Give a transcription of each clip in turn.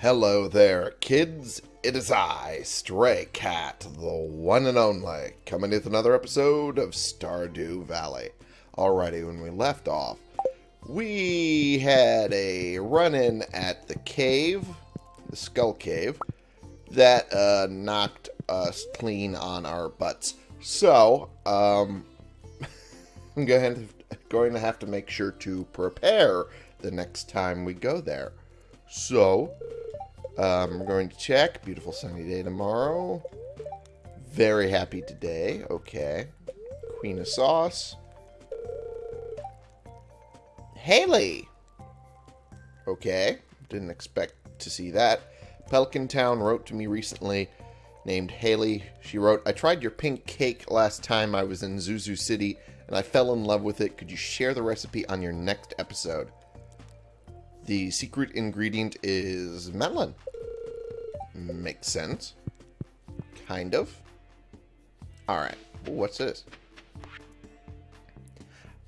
Hello there, kids. It is I, Stray Cat, the one and only, coming with another episode of Stardew Valley. Alrighty, when we left off, we had a run-in at the cave, the Skull Cave, that uh, knocked us clean on our butts. So, um, I'm going to, going to have to make sure to prepare the next time we go there. So, um, we're going to check. Beautiful sunny day tomorrow. Very happy today. Okay. Queen of Sauce. Haley! Okay. Didn't expect to see that. Pelican Town wrote to me recently named Haley. She wrote, I tried your pink cake last time I was in Zuzu City and I fell in love with it. Could you share the recipe on your next episode? The secret ingredient is melon. Makes sense. Kind of. Alright. What's this?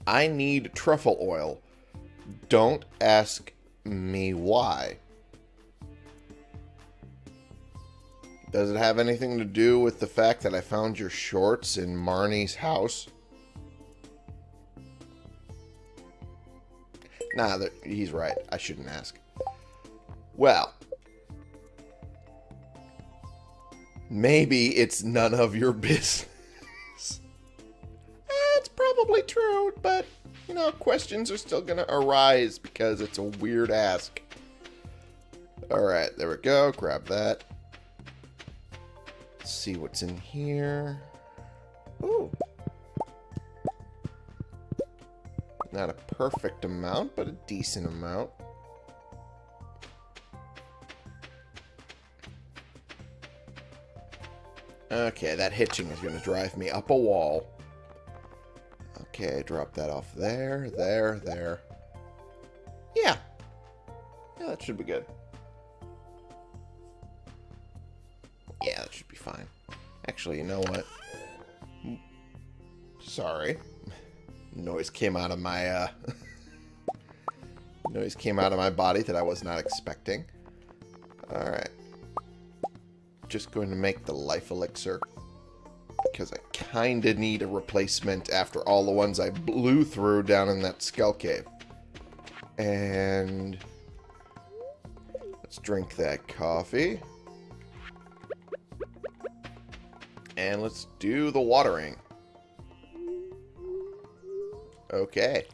I need truffle oil. Don't ask me why. Does it have anything to do with the fact that I found your shorts in Marnie's house? Nah, he's right. I shouldn't ask. Well, maybe it's none of your business. Eh, That's probably true, but, you know, questions are still going to arise because it's a weird ask. Alright, there we go. Grab that. Let's see what's in here. Ooh. Not a perfect amount, but a decent amount. Okay, that hitching is going to drive me up a wall. Okay, drop that off there, there, there. Yeah. Yeah, that should be good. Yeah, that should be fine. Actually, you know what? Sorry noise came out of my uh, noise came out of my body that I was not expecting. All right, just going to make the life elixir because I kind of need a replacement after all the ones I blew through down in that skull cave. And let's drink that coffee. And let's do the watering. Okay.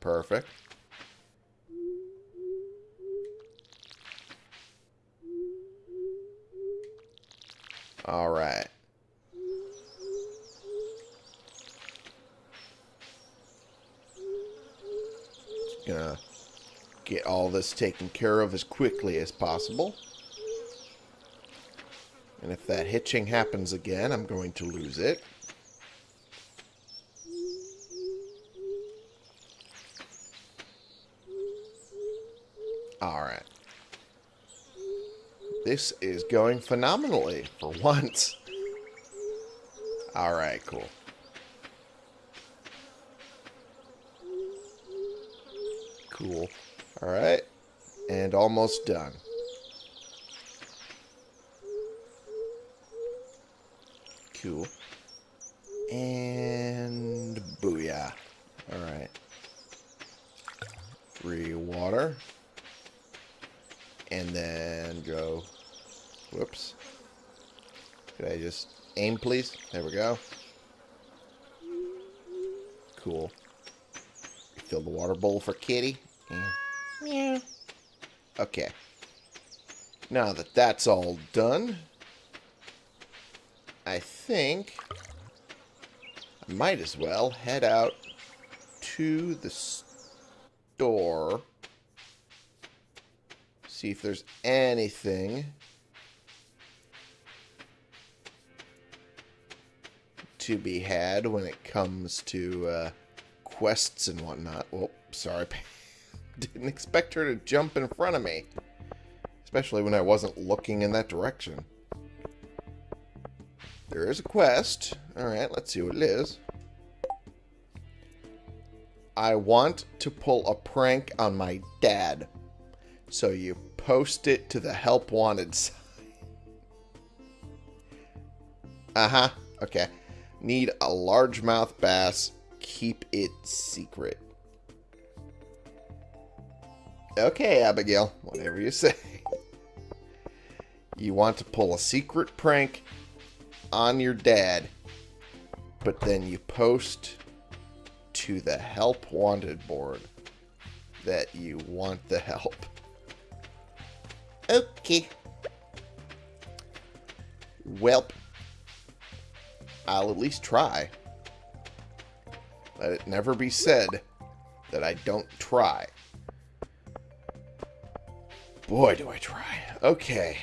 Perfect. All right. Just gonna get all this taken care of as quickly as possible. And if that hitching happens again, I'm going to lose it. Alright. This is going phenomenally for once. Alright, cool. Cool. Alright. And almost done. Cool. And booyah. Alright. Free water and then go, whoops. Could I just aim, please? There we go. Cool. Fill the water bowl for kitty. Yeah. Okay. Now that that's all done, I think I might as well head out to the store See if there's anything to be had when it comes to uh, quests and whatnot. Well, sorry. Didn't expect her to jump in front of me. Especially when I wasn't looking in that direction. There is a quest. Alright, let's see what it is. I want to pull a prank on my dad. So you post it to the help wanted site. Uh-huh. Okay. Need a largemouth bass. Keep it secret. Okay, Abigail. Whatever you say. You want to pull a secret prank on your dad, but then you post to the help wanted board that you want the help. Okay. Welp. I'll at least try. Let it never be said that I don't try. Boy, do I try. Okay.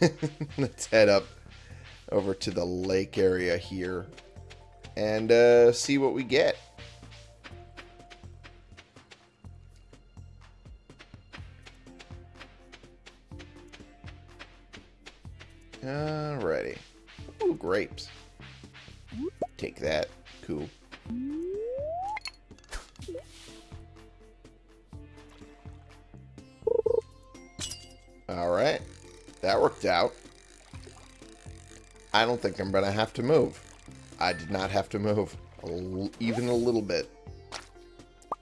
Let's head up over to the lake area here and uh, see what we get. Alrighty. Ooh, grapes. Take that. Cool. Alright. That worked out. I don't think I'm going to have to move. I did not have to move even a little bit.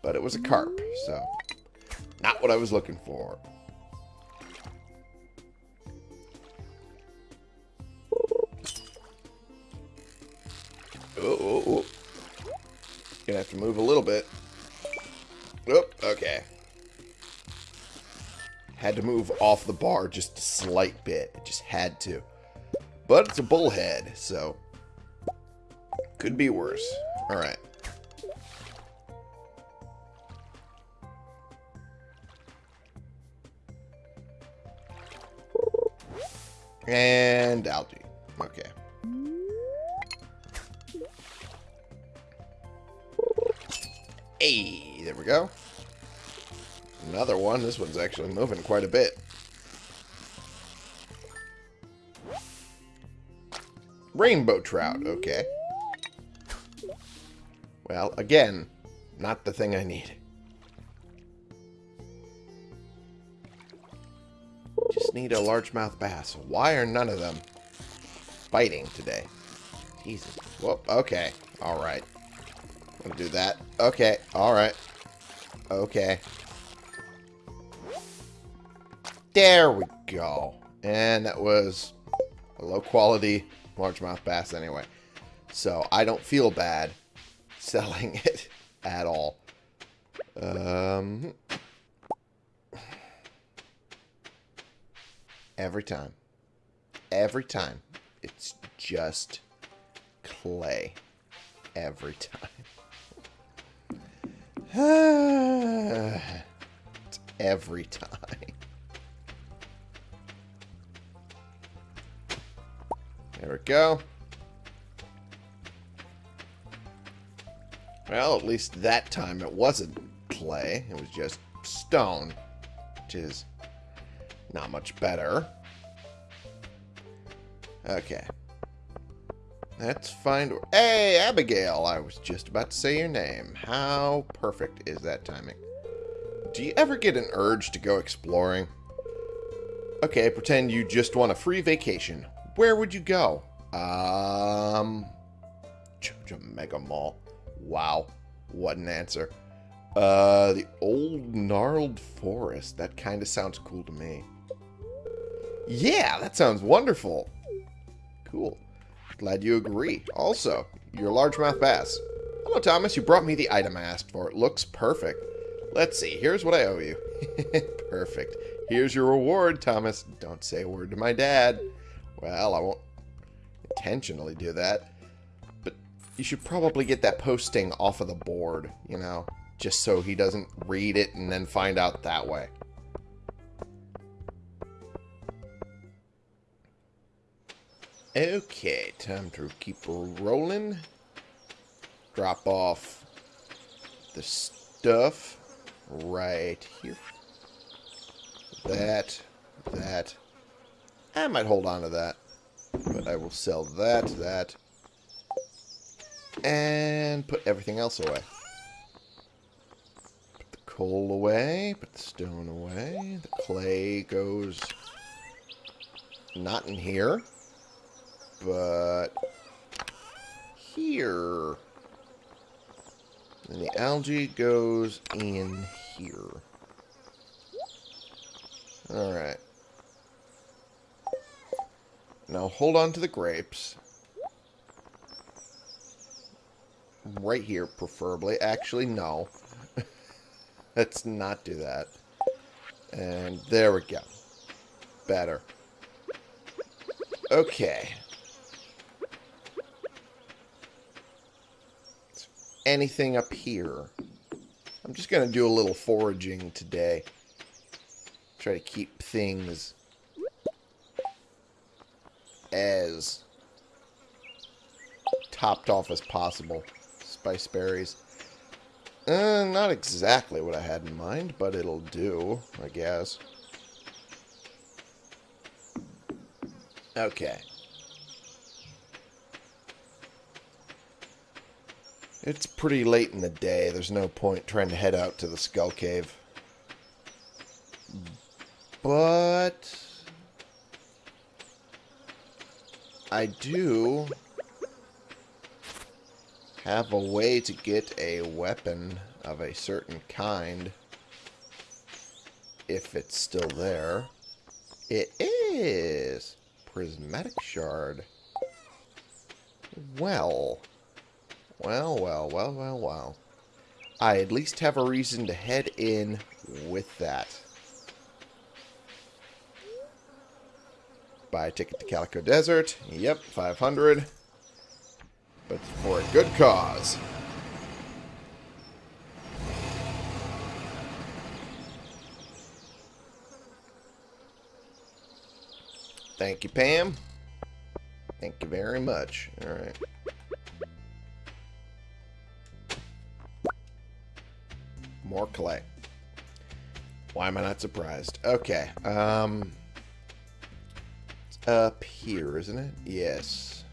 But it was a carp, so not what I was looking for. Have to move a little bit. Oh, okay. Had to move off the bar just a slight bit. It just had to. But it's a bullhead, so could be worse. Alright. And algae. Okay. Go. Another one. This one's actually moving quite a bit. Rainbow trout. Okay. Well, again, not the thing I need. Just need a largemouth bass. Why are none of them biting today? Jesus. Whoop. Okay. All right. I'll do that. Okay. All right. Okay. There we go. And that was a low quality largemouth bass anyway. So I don't feel bad selling it at all. Um, every time. Every time. It's just clay. Every time. every time. There we go. Well, at least that time it wasn't clay. It was just stone, which is not much better. Okay. Let's find... Hey, Abigail! I was just about to say your name. How perfect is that timing? Do you ever get an urge to go exploring? Okay, pretend you just want a free vacation. Where would you go? Um... Joja Mega Mall. Wow. What an answer. Uh, the old gnarled forest. That kind of sounds cool to me. Yeah, that sounds wonderful. Cool. Glad you agree. Also, your largemouth bass. Hello, Thomas. You brought me the item I asked for. It looks perfect. Let's see. Here's what I owe you. perfect. Here's your reward, Thomas. Don't say a word to my dad. Well, I won't intentionally do that. But you should probably get that posting off of the board, you know, just so he doesn't read it and then find out that way. Okay, time to keep rolling. Drop off the stuff right here. That, that. I might hold on to that. But I will sell that, that, and put everything else away. Put the coal away. Put the stone away. The clay goes not in here, but here. And the algae goes in here. Alright. Now hold on to the grapes. Right here, preferably. Actually, no. Let's not do that. And there we go. Better. Okay. Anything up here? I'm just going to do a little foraging today. Try to keep things as topped off as possible. Spice berries. Uh, not exactly what I had in mind, but it'll do, I guess. Okay. It's pretty late in the day. There's no point trying to head out to the Skull Cave. But... I do have a way to get a weapon of a certain kind. If it's still there. It is! Prismatic shard. Well. Well, well, well, well, well. I at least have a reason to head in with that. Buy a ticket to Calico Desert. Yep, 500. But for a good cause. Thank you, Pam. Thank you very much. Alright. More clay. Why am I not surprised? Okay. Um, up here, isn't it? Yes.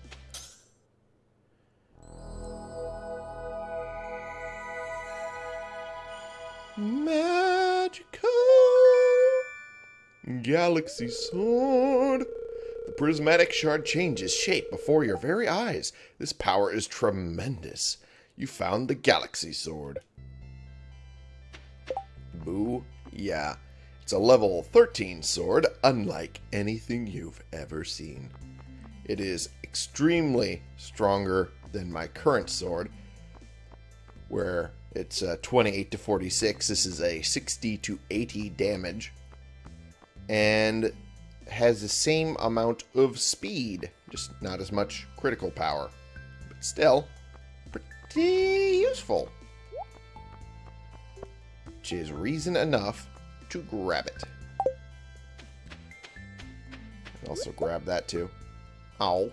Magical Galaxy Sword. The prismatic shard changes shape before your very eyes. This power is tremendous. You found the Galaxy Sword. Boo. Yeah. It's a level 13 sword, unlike anything you've ever seen. It is extremely stronger than my current sword, where it's uh, 28 to 46. This is a 60 to 80 damage. And has the same amount of speed, just not as much critical power. But still, pretty useful which is reason enough to grab it. Also grab that too. Ow.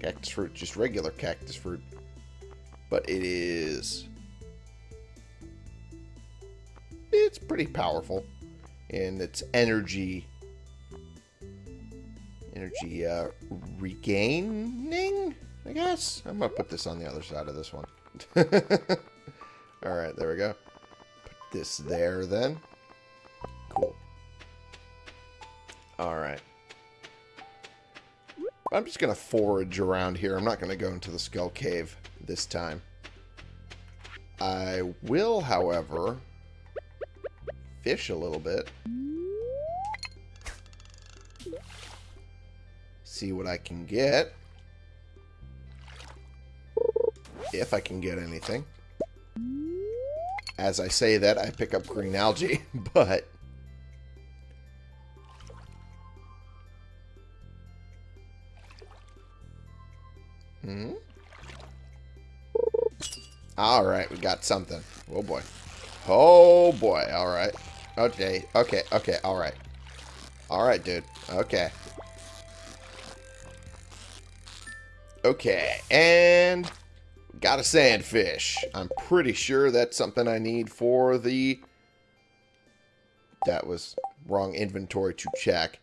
Cactus fruit, just regular cactus fruit. But it is... It's pretty powerful. And its energy... Energy, uh, regaining? I guess? I'm gonna put this on the other side of this one. Alright, there we go this there then. Cool. Alright. I'm just going to forage around here. I'm not going to go into the Skull Cave this time. I will, however, fish a little bit. See what I can get. If I can get anything. As I say that, I pick up green algae, but... Hmm? Alright, we got something. Oh boy. Oh boy, alright. Okay, okay, okay, alright. Alright, dude. Okay. Okay, and Got a sandfish. I'm pretty sure that's something I need for the... That was wrong inventory to check.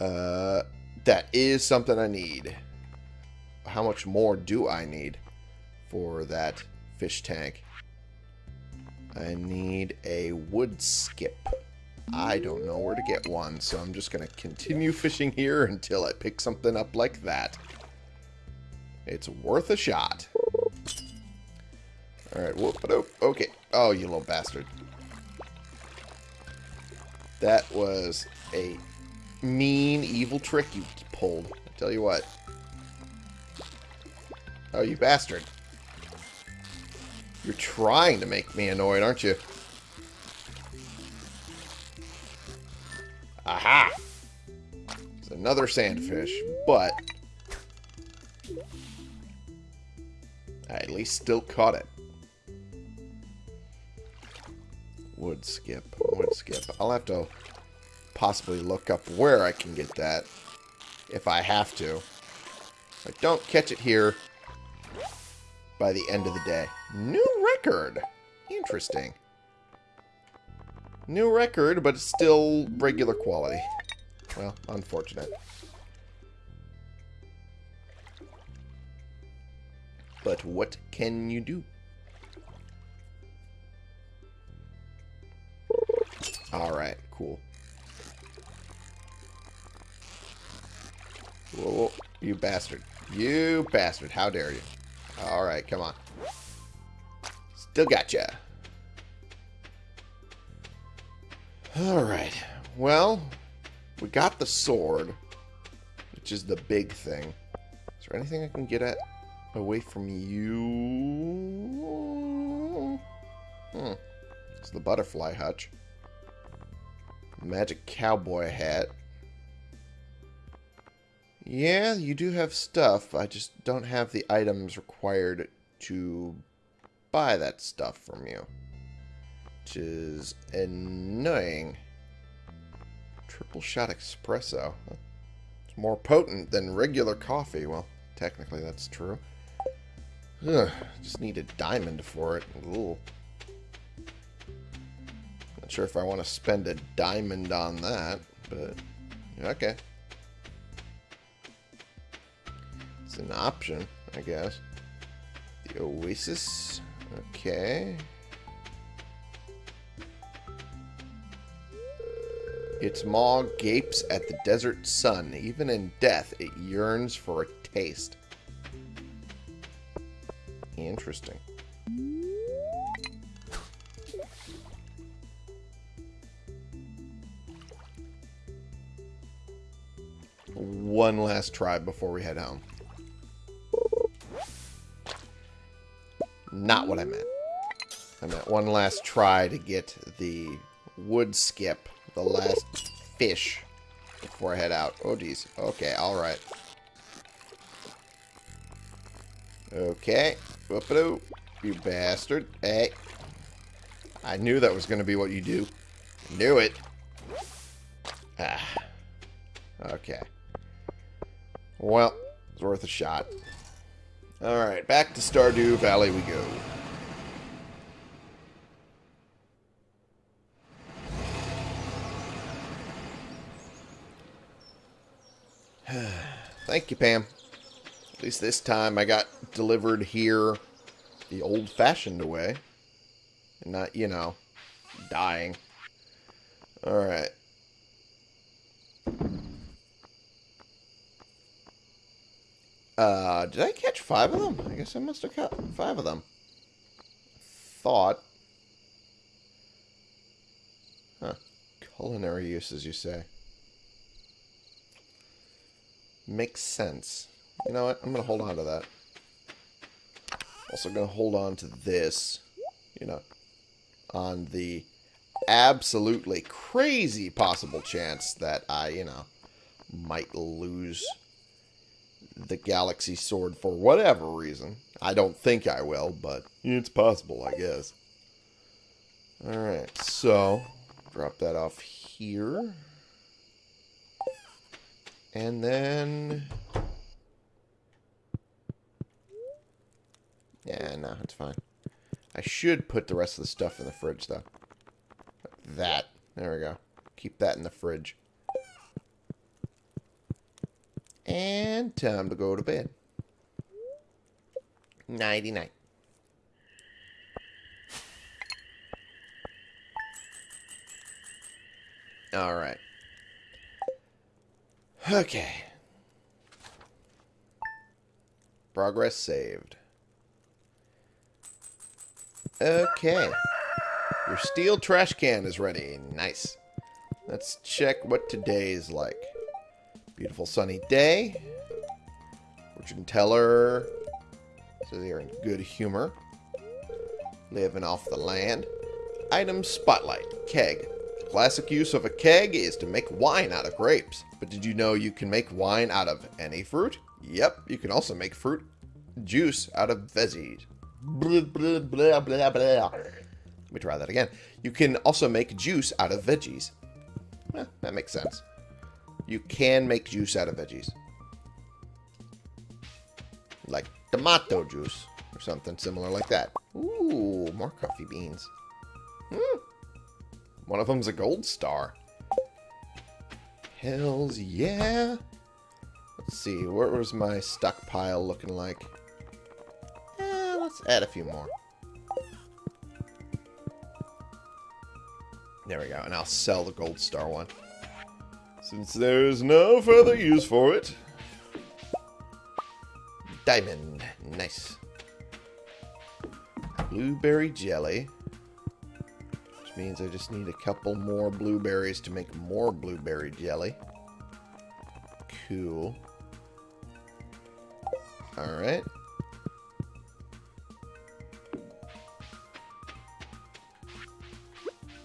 Uh, that is something I need. How much more do I need for that fish tank? I need a wood skip. I don't know where to get one, so I'm just going to continue fishing here until I pick something up like that. It's worth a shot. Alright, whoop -a Okay. Oh, you little bastard. That was a mean, evil trick you pulled. I tell you what. Oh, you bastard. You're trying to make me annoyed, aren't you? Aha! It's another sandfish, but... I at least still caught it. Wood skip, wood skip. I'll have to possibly look up where I can get that if I have to. I don't catch it here by the end of the day. New record! Interesting. New record, but still regular quality. Well, unfortunate. But what can you do? Alright, cool. Whoa, whoa, you bastard. You bastard. How dare you. Alright, come on. Still got gotcha. You. Alright. Well, we got the sword, which is the big thing. Is there anything I can get at away from you? Hmm. It's the butterfly hutch. Magic cowboy hat. Yeah, you do have stuff. I just don't have the items required to buy that stuff from you. Which is annoying. Triple shot espresso. It's more potent than regular coffee. Well, technically that's true. Ugh, just need a diamond for it. Ooh. Sure if I want to spend a diamond on that, but okay. It's an option, I guess. The Oasis. Okay. Its maw gapes at the desert sun. Even in death, it yearns for a taste. Interesting. One last try before we head home. Not what I meant. I meant one last try to get the wood skip, the last fish, before I head out. Oh, geez. Okay, alright. Okay. whoop a You bastard. Hey. I knew that was going to be what you do. Knew it. Ah. Okay. Well, it's worth a shot. Alright, back to Stardew Valley we go. Thank you, Pam. At least this time I got delivered here the old-fashioned way. And not, you know, dying. Alright. Uh, did I catch five of them? I guess I must have caught five of them. Thought. Huh. Culinary uses, you say. Makes sense. You know what? I'm going to hold on to that. Also going to hold on to this. You know. On the absolutely crazy possible chance that I, you know, might lose the Galaxy Sword for whatever reason. I don't think I will, but it's possible, I guess. Alright, so drop that off here. And then... Yeah, no, it's fine. I should put the rest of the stuff in the fridge, though. that. There we go. Keep that in the fridge. And time to go to bed. Nighty night. All right. Okay. Progress saved. Okay. Your steel trash can is ready. Nice. Let's check what today is like. Beautiful sunny day. Fortune teller. So they're in good humor. Living off the land. Item spotlight. Keg. Classic use of a keg is to make wine out of grapes. But did you know you can make wine out of any fruit? Yep, you can also make fruit juice out of veggies. Blah, blah, blah, blah, blah. Let me try that again. You can also make juice out of veggies. Eh, that makes sense. You can make juice out of veggies. Like tomato juice or something similar like that. Ooh, more coffee beans. Hmm. One of them's a gold star. Hells yeah. Let's see, what was my stockpile looking like? Eh, let's add a few more. There we go, and I'll sell the gold star one. Since there's no further use for it. Diamond. Nice. Blueberry jelly. Which means I just need a couple more blueberries to make more blueberry jelly. Cool. Alright.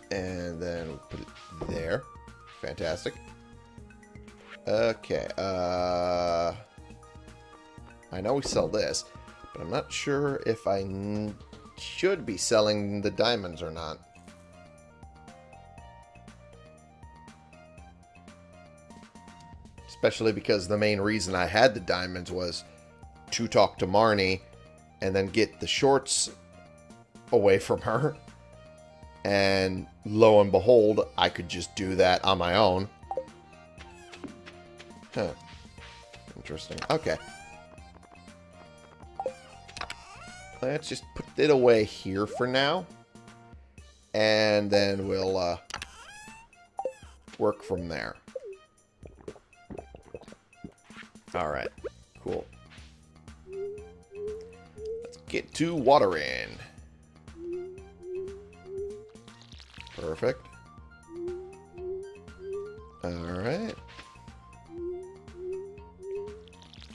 And then we'll put it there. Fantastic. Okay, uh... I know we sell this, but I'm not sure if I should be selling the diamonds or not. Especially because the main reason I had the diamonds was to talk to Marnie and then get the shorts away from her. And lo and behold, I could just do that on my own. Huh. Interesting. Okay. Let's just put it away here for now. And then we'll uh, work from there. Alright. Cool. Let's get to watering. Perfect. Alright.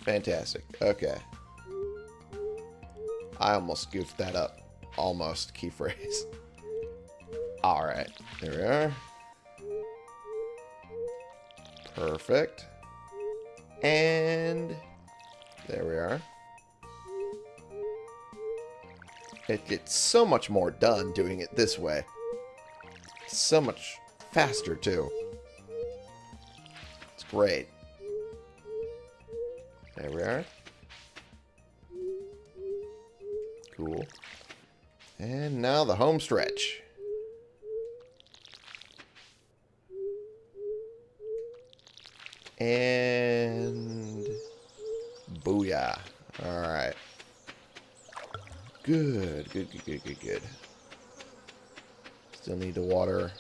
Fantastic. Okay. I almost goofed that up. Almost key phrase. Alright. There we are. Perfect. And there we are. It gets so much more done doing it this way. so much faster, too. It's great. There we are. Cool. And now the home stretch. And... Booyah. Alright. Good, good, good, good, good, good. Still need to water.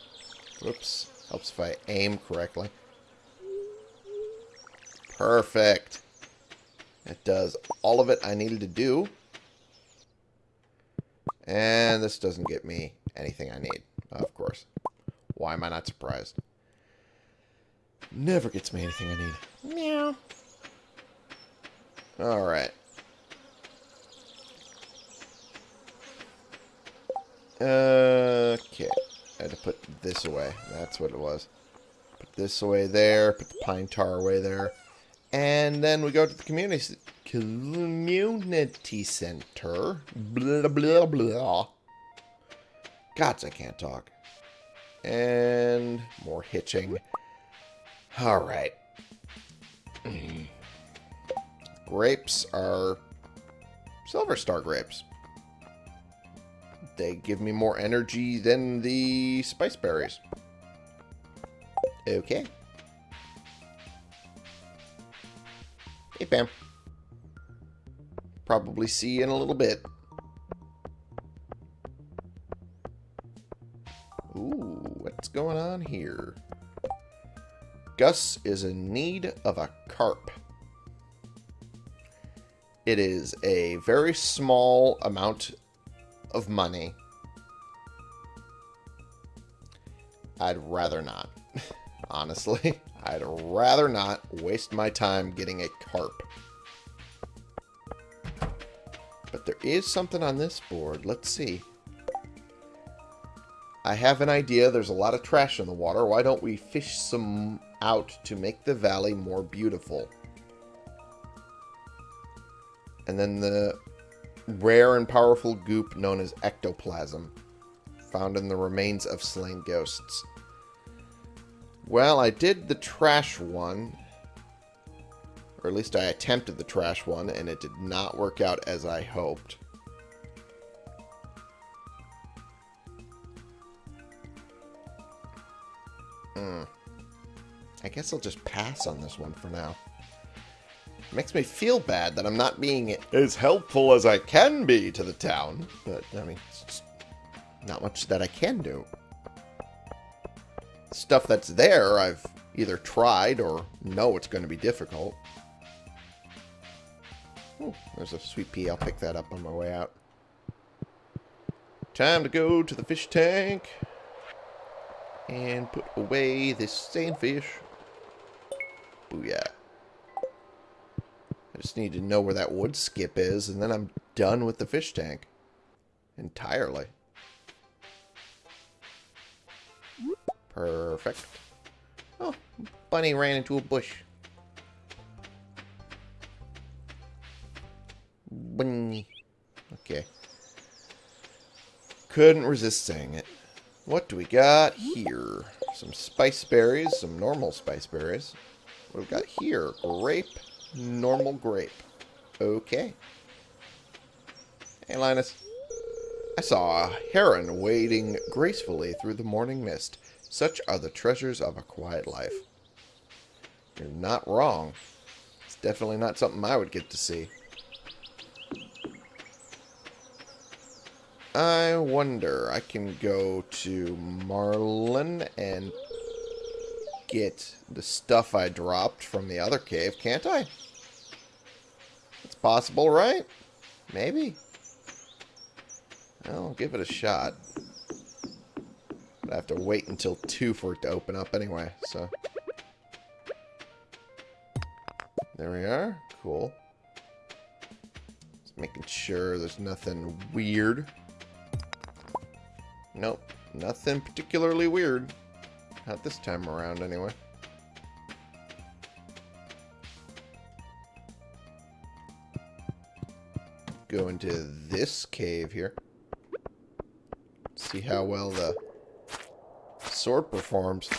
Whoops. Helps if I aim correctly. Perfect. It does all of it I needed to do. And this doesn't get me anything I need, of course. Why am I not surprised? Never gets me anything I need. Meow. Alright. Okay. I had to put this away. That's what it was. Put this away there. Put the pine tar away there. And then we go to the community community center. Blah, blah, blah. Gods, I can't talk. And more hitching. Alright. grapes are Silver Star grapes. They give me more energy than the spice berries. Okay. Hey, Pam. Probably see you in a little bit. Ooh, what's going on here? Gus is in need of a carp. It is a very small amount of money. I'd rather not. Honestly, I'd rather not waste my time getting a carp. But there is something on this board. Let's see. I have an idea. There's a lot of trash in the water. Why don't we fish some out to make the valley more beautiful? And then the rare and powerful goop known as ectoplasm, found in the remains of slain ghosts. Well, I did the trash one, or at least I attempted the trash one, and it did not work out as I hoped. Hmm. I guess I'll just pass on this one for now. Makes me feel bad that I'm not being as helpful as I can be to the town. But, I mean, it's not much that I can do. Stuff that's there, I've either tried or know it's going to be difficult. Ooh, there's a sweet pea. I'll pick that up on my way out. Time to go to the fish tank and put away this sandfish. Booyah. I just need to know where that wood skip is, and then I'm done with the fish tank. Entirely. Perfect. Oh, bunny ran into a bush. Bunny. Okay. Couldn't resist saying it. What do we got here? Some spice berries, some normal spice berries. What have we got here? Grape, normal grape. Okay. Hey, Linus. I saw a heron wading gracefully through the morning mist. Such are the treasures of a quiet life. You're not wrong. It's definitely not something I would get to see. I wonder, I can go to Marlon and get the stuff I dropped from the other cave, can't I? It's possible, right? Maybe. I'll give it a shot. I have to wait until 2 for it to open up anyway, so... There we are. Cool. Just making sure there's nothing weird. Nope. Nothing particularly weird. Not this time around, anyway. Go into this cave here. See how well the sword performs.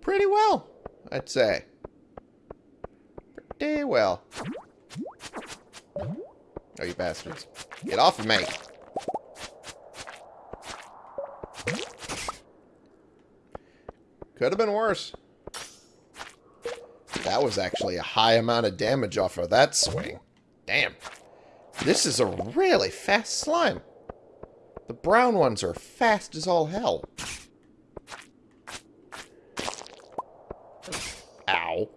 Pretty well, I'd say. Pretty well. Oh, you bastards. Get off of me! Could have been worse. That was actually a high amount of damage off of that swing. Damn. This is a really fast slime. Brown ones are fast as all hell. Ow.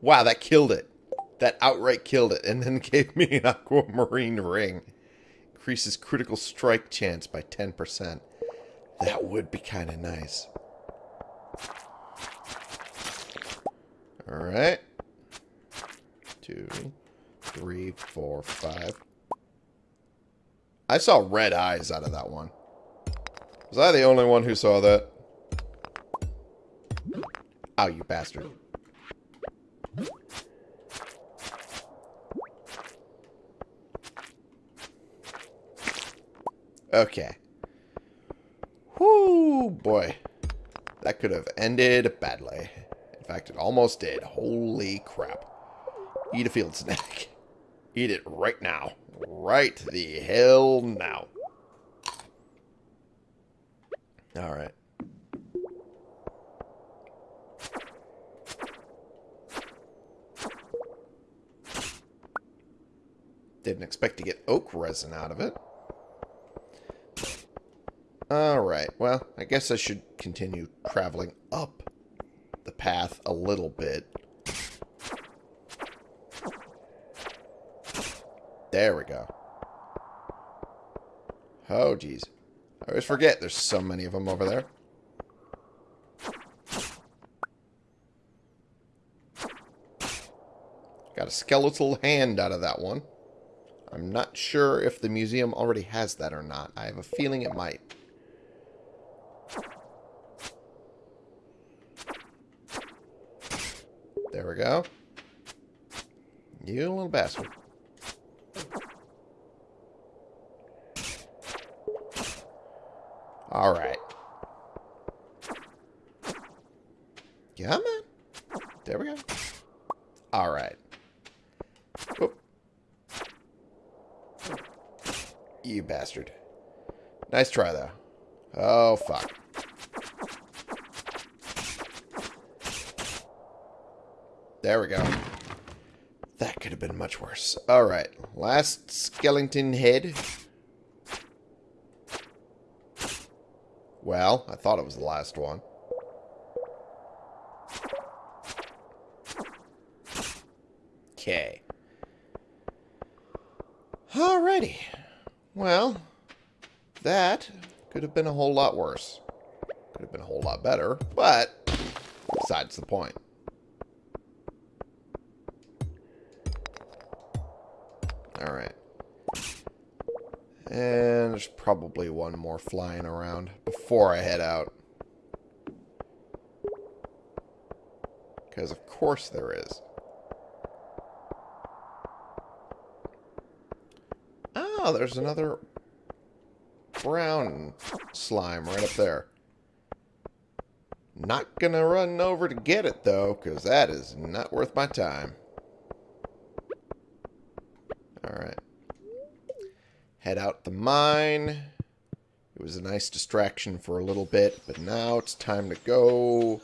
Wow, that killed it. That outright killed it, and then gave me an aquamarine ring. Increases critical strike chance by 10%. That would be kind of nice. Alright. Two, three, four, five. I saw red eyes out of that one. Was I the only one who saw that? Oh, you bastard. Okay. Whoo, boy. That could have ended badly. In fact, it almost did. Holy crap. Eat a field snack. Eat it right now. Right the hell now. Alright. Didn't expect to get oak resin out of it. Alright, well, I guess I should continue traveling up the path a little bit. There we go. Oh, jeez. I always forget there's so many of them over there. Got a skeletal hand out of that one. I'm not sure if the museum already has that or not. I have a feeling it might. There we go. You little bastard. Alright. Come on. There we go. Alright. Whoop. Oh. You bastard. Nice try, though. Oh, fuck. There we go. That could have been much worse. Alright. Last skeleton head. Well, I thought it was the last one. Okay. Alrighty. Well, that could have been a whole lot worse. Could have been a whole lot better, but besides the point. Alright. And there's probably one more flying around before I head out. Because of course there is. Oh, there's another brown slime right up there. Not gonna run over to get it, though, because that is not worth my time. Alright. Head out the mine. It was a nice distraction for a little bit, but now it's time to go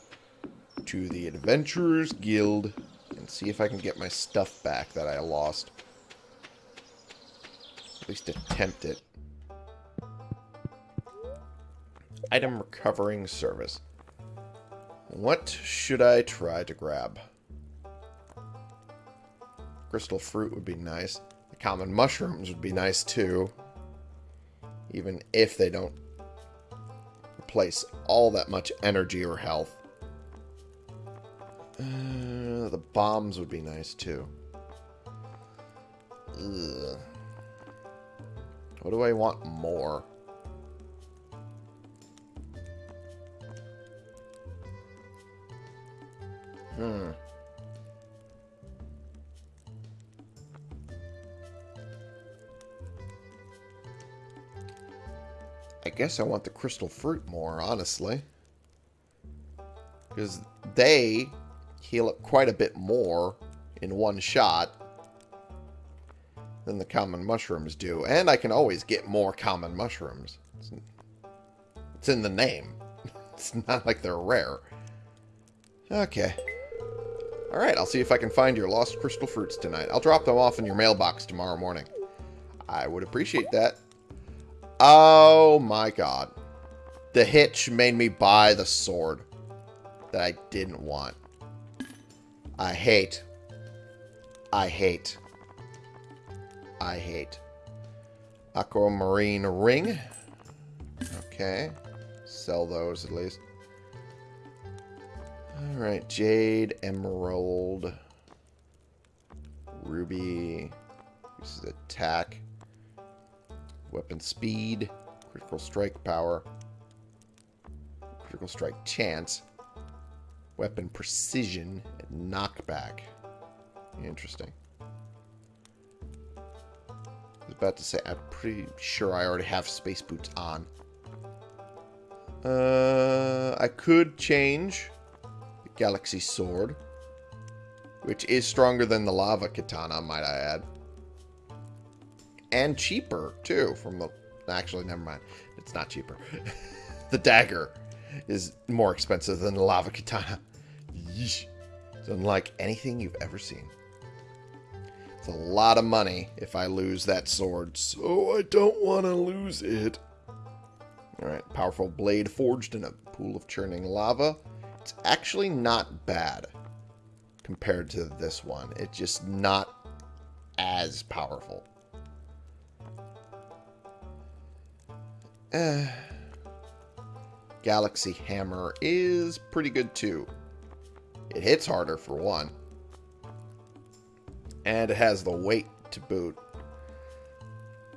to the Adventurers Guild and see if I can get my stuff back that I lost. At least attempt it. Item recovering service. What should I try to grab? Crystal fruit would be nice. The common mushrooms would be nice too. Even if they don't replace all that much energy or health. Uh, the bombs would be nice too. Ugh. What do I want more? Hmm. Guess I want the crystal fruit more, honestly. Because they heal up quite a bit more in one shot than the common mushrooms do. And I can always get more common mushrooms. It's, it's in the name. It's not like they're rare. Okay. Alright, I'll see if I can find your lost crystal fruits tonight. I'll drop them off in your mailbox tomorrow morning. I would appreciate that. Oh my god. The hitch made me buy the sword that I didn't want. I hate. I hate. I hate. Aquamarine ring. Okay. Sell those at least. Alright, Jade, Emerald, Ruby, this is attack, weapon speed, critical strike power, critical strike chance, weapon precision, and knockback. Interesting. I was about to say, I'm pretty sure I already have space boots on. Uh, I could change the Galaxy Sword, which is stronger than the Lava Katana, might I add. And cheaper, too, from the... Actually, never mind. It's not cheaper. the dagger is more expensive than the Lava Katana. Yeesh. It's unlike anything you've ever seen. It's a lot of money if I lose that sword, so I don't want to lose it. Alright, powerful blade forged in a pool of churning lava. It's actually not bad compared to this one. It's just not as powerful. Eh. Galaxy Hammer is pretty good too. It hits harder for one. And it has the weight to boot.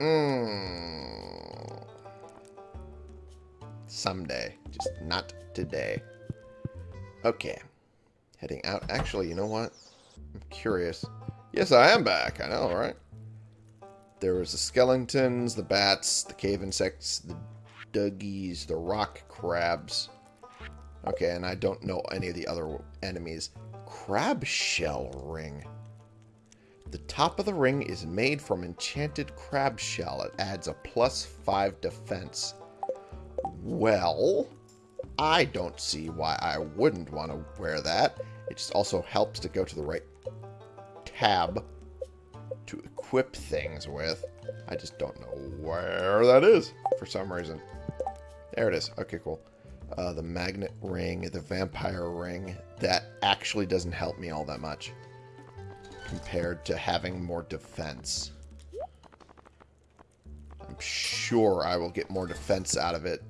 Mmm. Someday. Just not today. Okay. Heading out. Actually, you know what? I'm curious. Yes, I am back. I know, right? There was the skeletons, the bats, the cave insects, the duggies, the rock crabs. Okay, and I don't know any of the other enemies. Crab shell ring. The top of the ring is made from enchanted crab shell. It adds a plus 5 defense. Well, I don't see why I wouldn't want to wear that. It just also helps to go to the right tab to equip things with. I just don't know where that is for some reason. There it is. Okay, cool. Uh, the magnet ring, the vampire ring, that actually doesn't help me all that much compared to having more defense. I'm sure I will get more defense out of it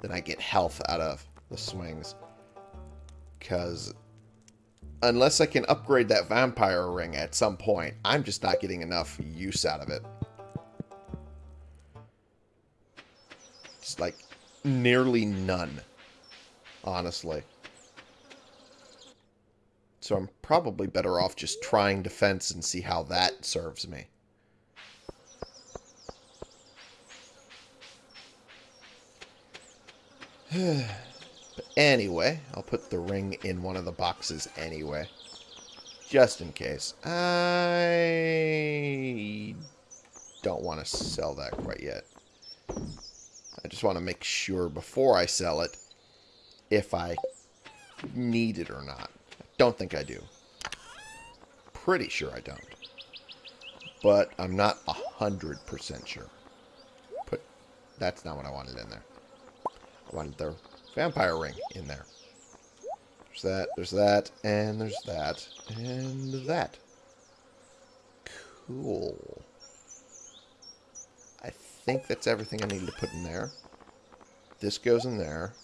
than I get health out of the swings. Because unless I can upgrade that vampire ring at some point, I'm just not getting enough use out of it. Just like nearly none, honestly. So I'm probably better off just trying defense and see how that serves me. anyway, I'll put the ring in one of the boxes anyway. Just in case. I don't want to sell that quite yet. I just want to make sure before I sell it if I need it or not. I don't think I do. Pretty sure I don't. But I'm not a 100% sure. Put That's not what I wanted in there. I wanted the vampire ring in there. There's that, there's that, and there's that, and that. Cool I think that's everything I need to put in there. This goes in there.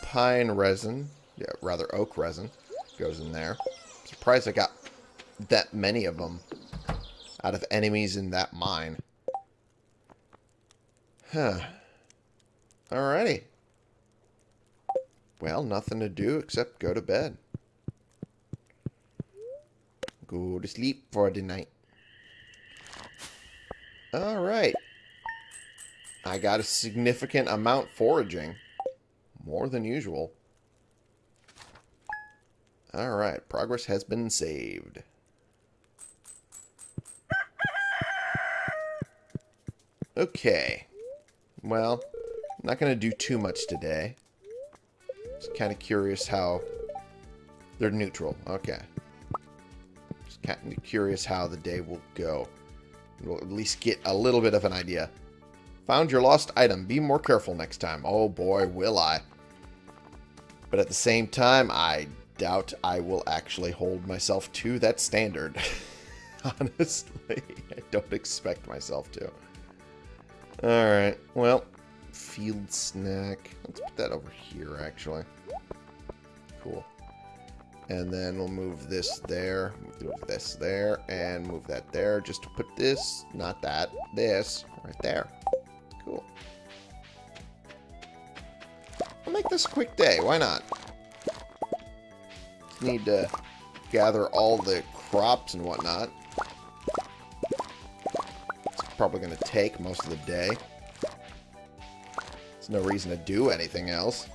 Pine resin, yeah, rather oak resin, goes in there. surprised I got that many of them out of enemies in that mine. Huh. Alrighty. Well, nothing to do except go to bed. Go to sleep for the night. Alright. I got a significant amount foraging. More than usual. Alright, progress has been saved. Okay. Well, I'm not going to do too much today. Just kind of curious how... They're neutral. Okay. Just kind of curious how the day will go. We'll at least get a little bit of an idea. Found your lost item. Be more careful next time. Oh boy, will I. But at the same time, I doubt I will actually hold myself to that standard. Honestly, I don't expect myself to. Alright, well, field snack. Let's put that over here, actually. Cool. And then we'll move this there, move this there, and move that there, just to put this, not that, this, right there. Cool. I'll make this a quick day, why not? Need to gather all the crops and whatnot. It's probably going to take most of the day. There's no reason to do anything else.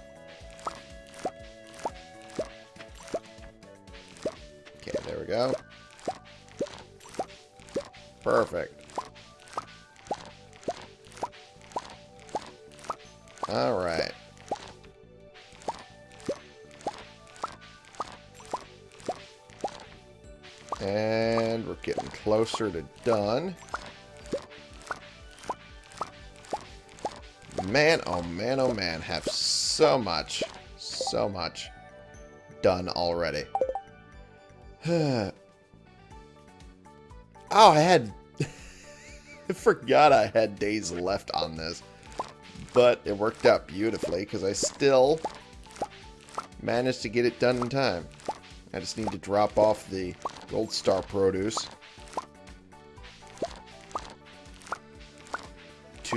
Okay, there we go. Perfect. Alright. And we're getting closer to done. Man, oh man, oh man, have so much, so much done already. oh, I had... I forgot I had days left on this. But it worked out beautifully because I still managed to get it done in time. I just need to drop off the gold star produce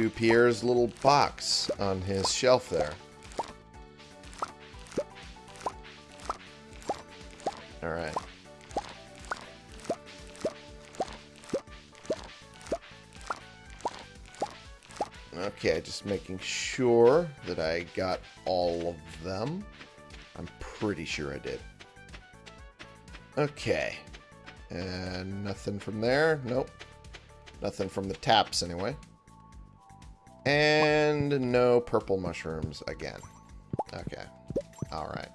to Pierre's little box on his shelf there. Alright. Okay, just making sure that I got all of them. I'm pretty sure I did. Okay. And nothing from there. Nope. Nothing from the taps, anyway. And no purple mushrooms again. Okay. Alright.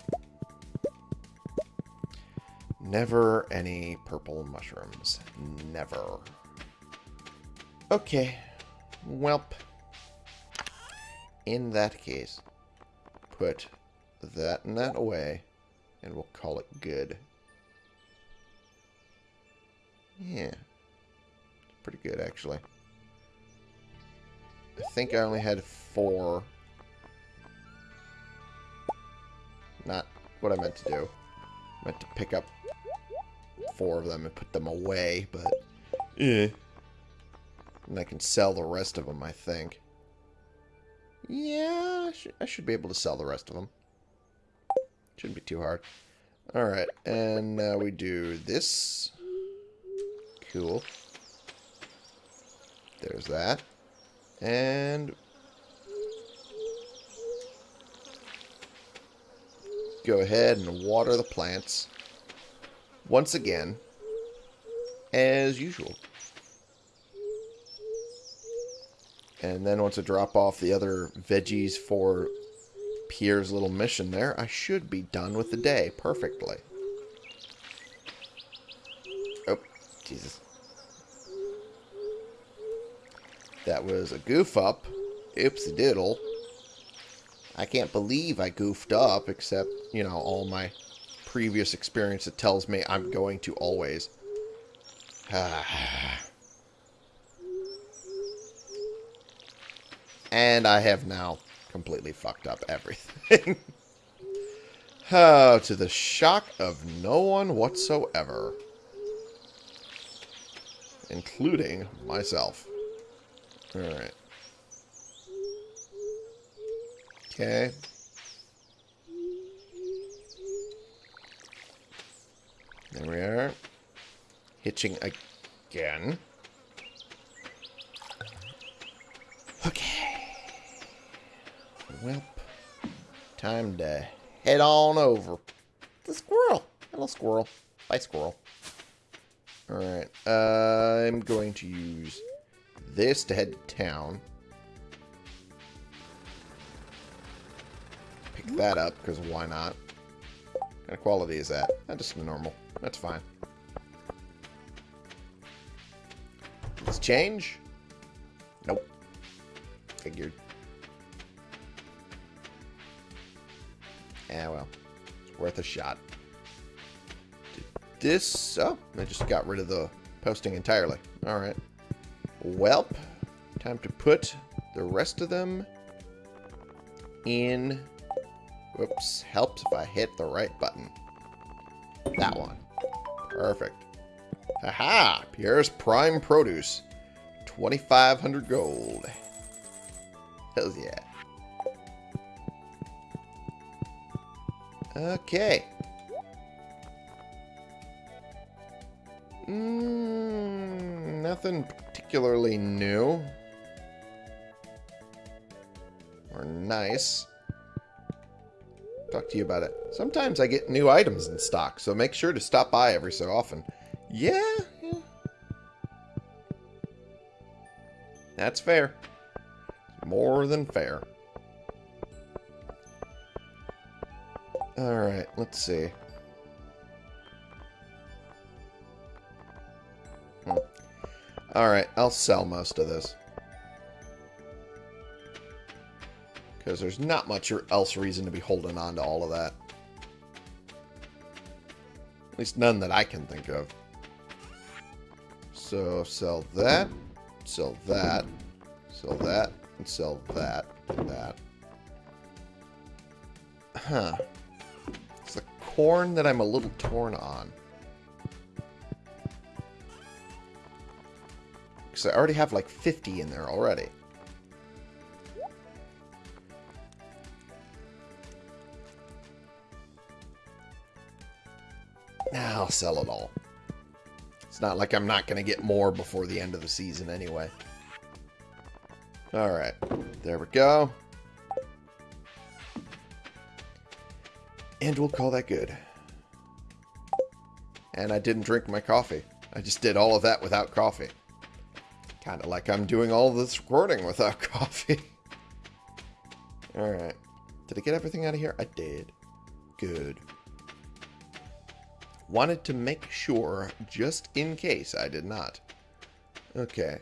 Never any purple mushrooms. Never. Okay. Welp. In that case, put that and that away, and we'll call it good. Yeah. Pretty good, actually. I think I only had four. Not what I meant to do. I meant to pick up four of them and put them away, but... Eh. And I can sell the rest of them, I think. Yeah, I, I should be able to sell the rest of them. Shouldn't be too hard. Alright, and now we do this. Cool. There's that. And... Go ahead and water the plants. Once again. As usual. And then once I drop off the other veggies for Pierre's little mission there, I should be done with the day perfectly. Oh, Jesus. That was a goof up. Oopsie diddle. I can't believe I goofed up, except, you know, all my previous experience that tells me I'm going to always. And I have now completely fucked up everything. oh, to the shock of no one whatsoever. Including myself. Alright. Okay. There we are. Hitching again. Okay. Well, time to head on over. The squirrel. Hello, squirrel. Bye, squirrel. Alright. Uh, I'm going to use this to head to town. Pick that up, because why not? What kind of quality is that? Not just normal. That's fine. Let's change. Nope. Figured. Yeah, well, it's worth a shot. Did this... Oh, I just got rid of the posting entirely. Alright. Welp. Time to put the rest of them in... Whoops. Helps if I hit the right button. That one. Perfect. Haha! Pierre's Prime Produce. 2,500 gold. Hells yeah. Okay. Mm, nothing particularly new. Or nice. Talk to you about it. Sometimes I get new items in stock, so make sure to stop by every so often. Yeah, yeah. That's fair. More than fair. Alright, let's see. Alright, I'll sell most of this. Because there's not much else reason to be holding on to all of that. At least none that I can think of. So sell that, sell that, sell that, and sell that, and that. Huh. It's the corn that I'm a little torn on. Because I already have like 50 in there already. Now I'll sell it all. It's not like I'm not going to get more before the end of the season anyway. Alright, there we go. And we'll call that good. And I didn't drink my coffee. I just did all of that without coffee. Kind of like I'm doing all this recording without coffee. Alright. Did I get everything out of here? I did. Good. Wanted to make sure, just in case I did not. Okay.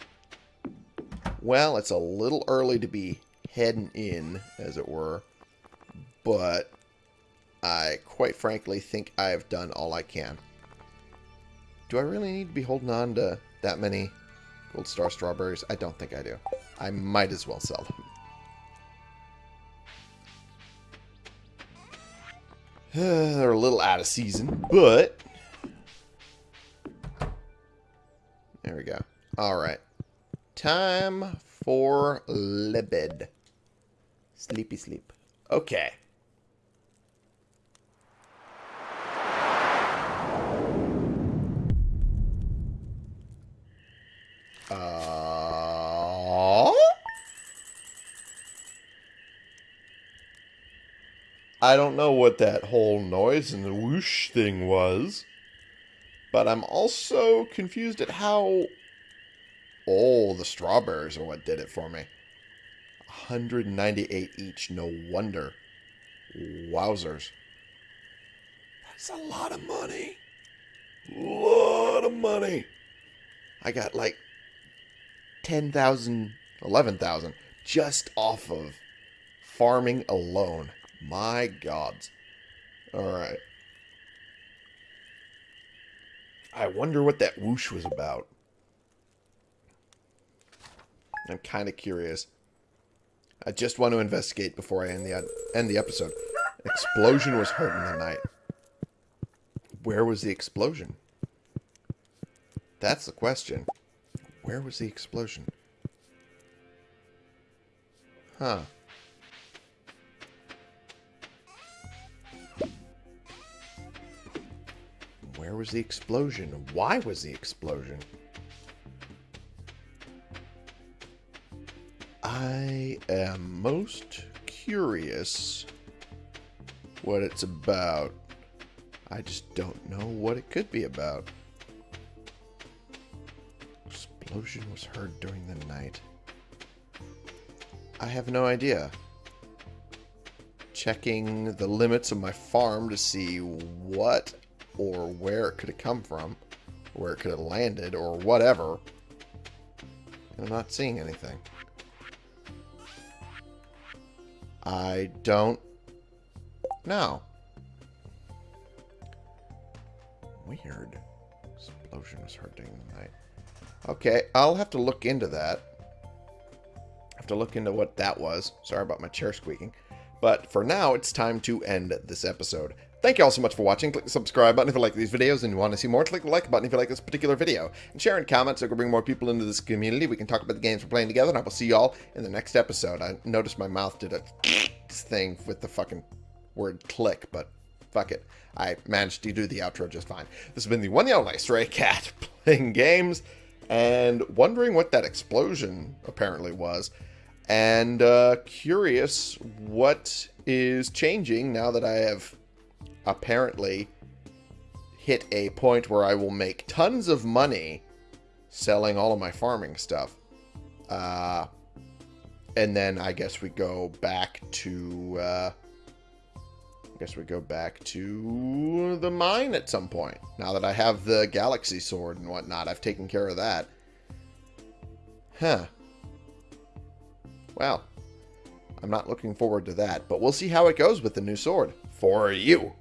Well, it's a little early to be heading in, as it were. But I quite frankly think I have done all I can. Do I really need to be holding on to that many Gold Star strawberries? I don't think I do. I might as well sell them. They're a little out of season, but... There we go. Alright. Time for libid. Sleepy sleep. Okay. I don't know what that whole noise and the whoosh thing was. But I'm also confused at how... Oh, the strawberries are what did it for me. 198 each, no wonder. Wowzers. That's a lot of money. lot of money. I got like 10,000, 11,000 just off of farming alone. My gods. Alright. I wonder what that whoosh was about. I'm kind of curious. I just want to investigate before I end the end the episode. Explosion was heard in the night. Where was the explosion? That's the question. Where was the explosion? Huh. Where was the explosion? Why was the explosion? I am most curious what it's about. I just don't know what it could be about. Explosion was heard during the night. I have no idea. Checking the limits of my farm to see what or where it could have come from, where it could have landed, or whatever. I'm not seeing anything. I don't know. Weird. Explosion was hurting during the night. Okay, I'll have to look into that. have to look into what that was. Sorry about my chair squeaking. But for now, it's time to end this episode. Thank you all so much for watching. Click the subscribe button if you like these videos and you want to see more. Click the like button if you like this particular video. And share and comment so we can bring more people into this community. We can talk about the games we're playing together. And I will see you all in the next episode. I noticed my mouth did a thing with the fucking word click, but fuck it. I managed to do the outro just fine. This has been the one the only Stray Cat playing games and wondering what that explosion apparently was. And uh, curious what is changing now that I have apparently hit a point where I will make tons of money selling all of my farming stuff. Uh, and then I guess we go back to, uh, I guess we go back to the mine at some point. Now that I have the galaxy sword and whatnot, I've taken care of that. Huh. Well, I'm not looking forward to that. But we'll see how it goes with the new sword. For you.